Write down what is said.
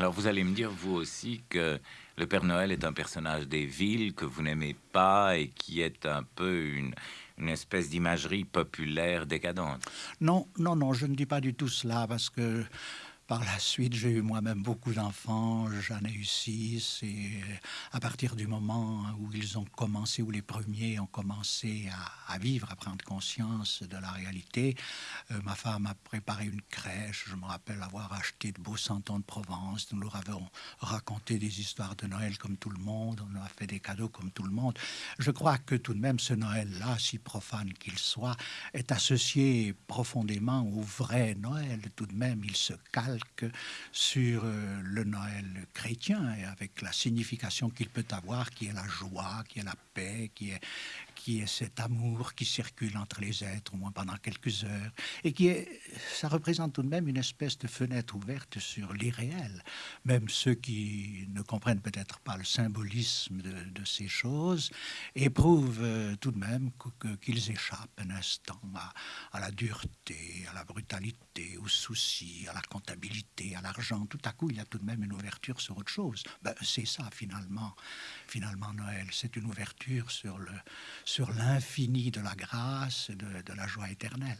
Alors vous allez me dire, vous aussi, que le Père Noël est un personnage des villes que vous n'aimez pas et qui est un peu une, une espèce d'imagerie populaire décadente. Non, non, non, je ne dis pas du tout cela parce que par la suite, j'ai eu moi-même beaucoup d'enfants, j'en ai eu six, et à partir du moment où ils ont commencé, où les premiers ont commencé à, vivre, à prendre conscience de la réalité, euh, ma femme a préparé une crèche, je me rappelle avoir acheté de beaux santons de Provence, nous leur avons raconté des histoires de Noël comme tout le monde, on a fait des cadeaux comme tout le monde. Je crois que tout de même ce Noël-là, si profane qu'il soit, est associé profondément au vrai Noël. Tout de même, il se sur euh, le Noël chrétien et avec la signification qu'il peut avoir, qui est la joie, qui est la paix, qui est, qui est cet amour qui circule entre les êtres, au moins pendant quelques heures, et qui est, ça représente tout de même une espèce de fenêtre ouverte sur l'irréel. Même ceux qui ne comprennent peut-être pas le symbolisme de, ces choses éprouvent euh, tout de même qu'ils échappent un instant à, à la dureté, à la brutalité, aux soucis, à la comptabilité, à l'argent. Tout à coup, il y a tout de même une ouverture sur autre chose. Ben, c'est ça finalement, finalement Noël. C'est une ouverture sur le sur l'infini de la grâce et de, de la joie éternelle.